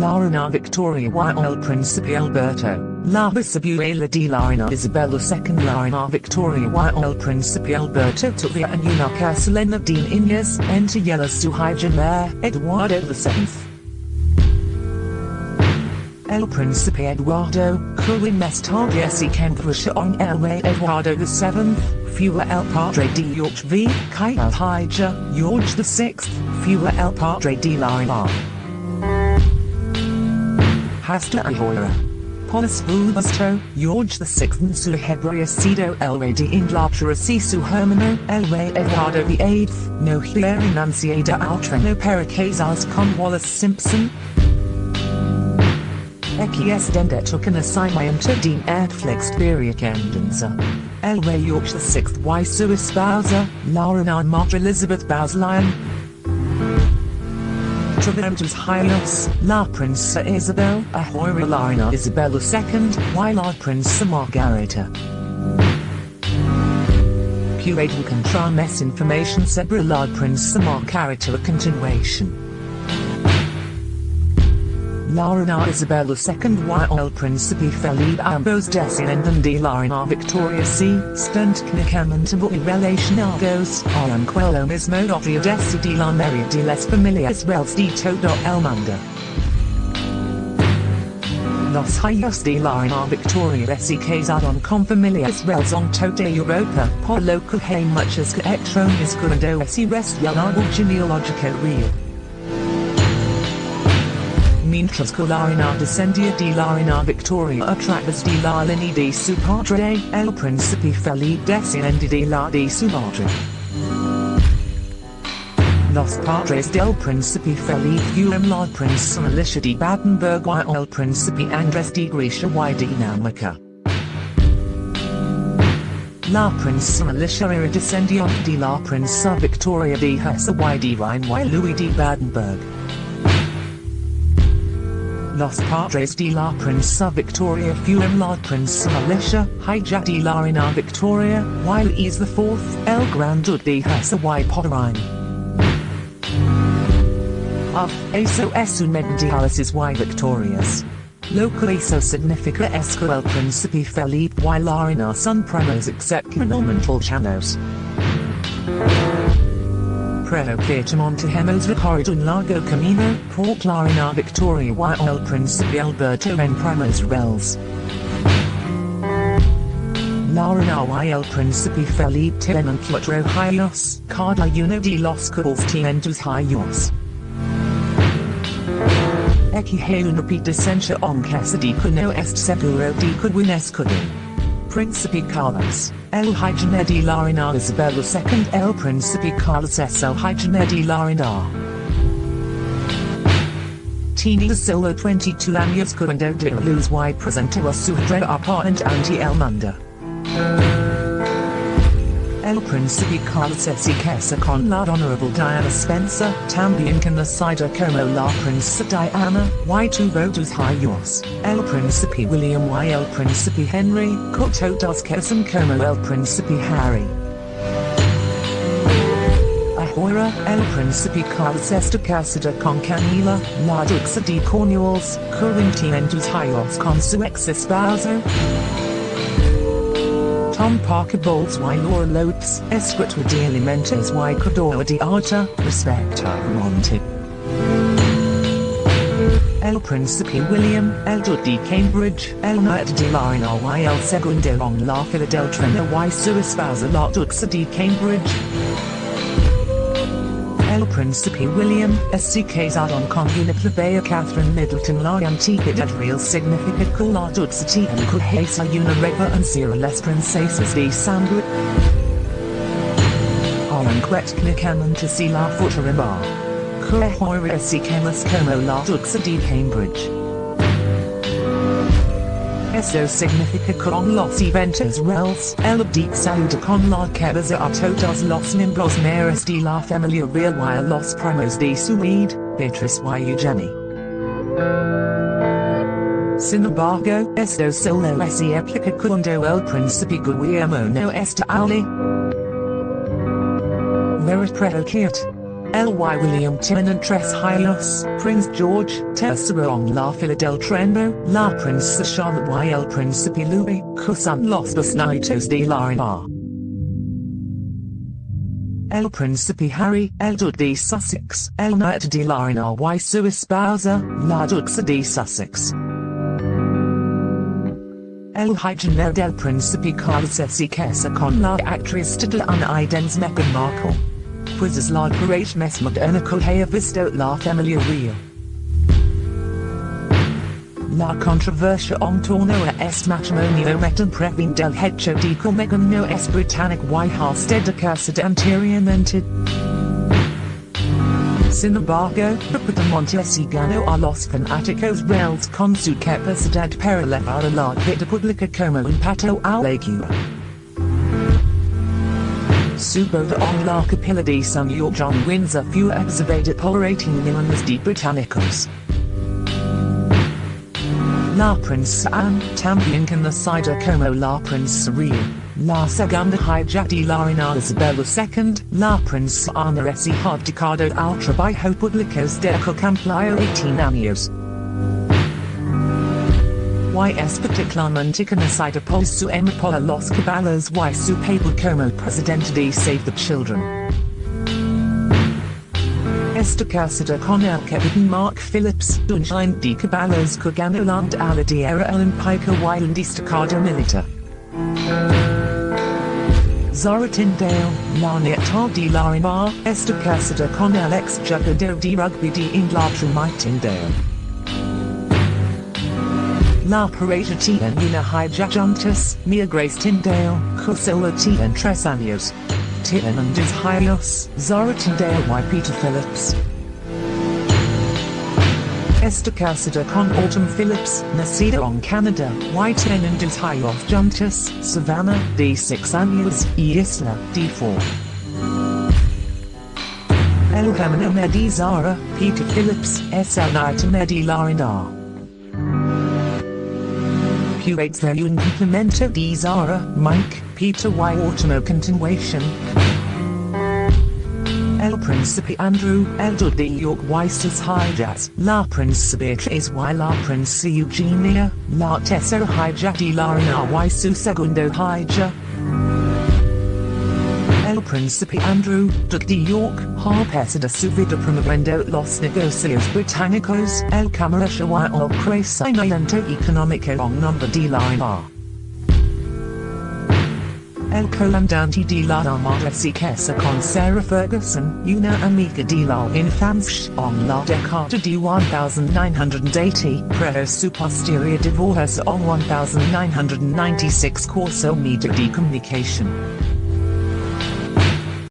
Larina Victoria y el Príncipe Alberto, La Bisabuela de Larina Isabella II Larina Victoria y el Príncipe Alberto Tuvia and una Casalena Dean Inés Entayela Suhaijaner Eduardo VII. El Príncipe Eduardo, Curwin Mestardiesi Cambridgeshire on El Rey Eduardo VII, Fua El Padre de George V, Kai El Hija, George VI, Fua El Padre de Larina. Hasta ahora. Polis Bulbasto, George VI su rey de Inglaterra y su hermano, el rey Eduardo VIII, no quiere enunciada altreno para casarse con Wallis Simpson. Equies dendet took an assignment to Dean Netflix Candenza. El rey George VI y su esposa, Laura Madre Elizabeth Bowes-Lyon. Traventus Hylos, La Princesa Isabel, Ahoira Larina Isabella II, y La Princesa Margarita. Puedo encontrar más information sobre La Princesa Margarita a continuation. Larina Isabella II y el Príncipe Felipe ambos descienden de Larina Victoria C. stunt knicamente y relacionados, aunque lo mismo odio decide la mayoría de las familias reales de todo el mundo. Los hijos de Larina Victoria se casaron con familias reales en toda Europa, por lo que hay muchas que electrones cuando ese rest y el árbol genealógico real. Mientras que Larina descendía de Larina Victoria a través de la línea de su padre, el príncipe Felipe desciende de la de su madre. Los padres del príncipe Felipe fueron la princesa Alicia de Battenberg y el príncipe Andrés de Grecia y Dinamarca. La princesa Alicia era descendiente de la princesa Victoria de Hesse y de Rhine y Louis de Battenberg. Los padres de la princesa Victoria fueron la princesa Alicia, hija de la reina Victoria, while y the fourth, el Grande de y Pomerania. Of, eso es un medialis y victorias. Lo que eso significa es que el príncipe Felipe y la reina son primos excepcionalmente chanos. Montejemos recorrido un largo camino, por Clarina Victoria y el Príncipe Alberto en primos reales. Laura y el Príncipe Felipe tienen cuatro hijos, cada uno de los cuales tienen dos hijos. Equije una descendencia aunque se dice no es seguro de que un escudo. Príncipe Carlos, el Hygiene de la Isabel II El Príncipe Carlos el Hygiene de la. Tenía solo 22 años cuando de luz y presentó su apartment ante el mundo. El Príncipe Carlos se casa con la Honorable Diana Spencer, también conocida como la Princesa Diana, y tuvo dos hijos, el Príncipe William y. El Príncipe Henry, que todos casan como el Príncipe Harry. Ahora, el Príncipe Carlos está casado con Camila, la Duxa de Cornwalls, que tiene dos hijos con su ex esposo. Tom Parker Bowles y Laura Lopes, escritor de alimentos y creador de arte, respectivamente. El Príncipe William, el de Cambridge, el Knight de la y el segundo en la fila del trono y su esposa la Duxa de Cambridge. El Príncipe William, se casaron con una plebeya Catherine Middleton la antigüedad real significa que la Duxa tiene que es una reverencia a las princesas de sangre. Aranquet Knikamanta si la futurama. Que ahora se quemas como la Duxa de Cambridge. Eso significa con los eventos reales, el saluda con la cabeza a todos los miembros meros de la familia real y los primos de su vida, Beatrice y Eugenie. Sin embargo, esto solo se aplica cuando el príncipe Guillermo no está allí. Verit predicate. L.Y. William Tenant Tres Hyos, Prince George, Tesserong La Fila Treno, La Princesa Charlotte y El Príncipe Louis, Cusan Los Basnitos de la Reina. El Príncipe Harry, El Duque de Sussex, El Knight de la Reina y su esposa, La Duxa de Sussex. El Hygiene del Príncipe Carlos se casa con la actriz titulana Idens Meghan Markle. Pues es la mes moderna que haya visto la familia real. La controversia en torno a este matrimonio metan previn del hecho de que no es británic y hasted de anteriormente. Sin embargo, Monte si ganó a los fanáticos reales con su capacidad para a la vida pública como un pato a la cura. Su boda en la capilla de San John Windsor exhibida por 18 millones de británicos. La Princesa Anne, también conocida como la Princesa Real, la segunda hija de la reina Isabel II, la Princesa Ana es hija de Cardo al trabajo público de que cumplió 18 años. Es particularmente conocida por su amor por los caballos y su papel como presidente de Save the Children. Esta casada con el capitán Mark Phillips, un de caballos que ganó la era olímpica y el destacado militar. Zara Tindall, la nieta de la esta casada con el ex jugador de rugby de Inglaterra Mike Tindall. La pareja tiene una hija Mia Grace Tindall, que solo tiene tres años. Hijos, Zara Tindall y Peter Phillips. Esta casada con Autumn Phillips, nacida en Canadá, y tienen dos hijos juntas, Savannah, de 6 años, y Isla, de 4. El camino Zara, Peter Phillips, es el night de there un complemento de Zara, Mike, Peter y. Autumn continuation. El Príncipe Andrew, el Duque de York y sus hijas, la Princesa Beatriz y. La Princesa Eugenia, la tercera hija de la reina y su segundo hija. Príncipe Andrew, de York, ha pasado su vida promoviendo los negocios británicos, el comercio y el crecimiento económico en nombre de la reina. El comandante de la Armada se casa con Sarah Ferguson, una amiga de la infancia en la década de 1980, pero su posterior divorcio en 1996 curso media de comunicación.